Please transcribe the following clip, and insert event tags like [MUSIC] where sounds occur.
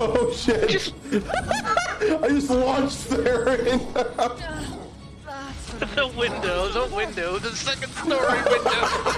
Oh shit! [LAUGHS] I just launched there in [LAUGHS] the window, the window, the second story window. [LAUGHS]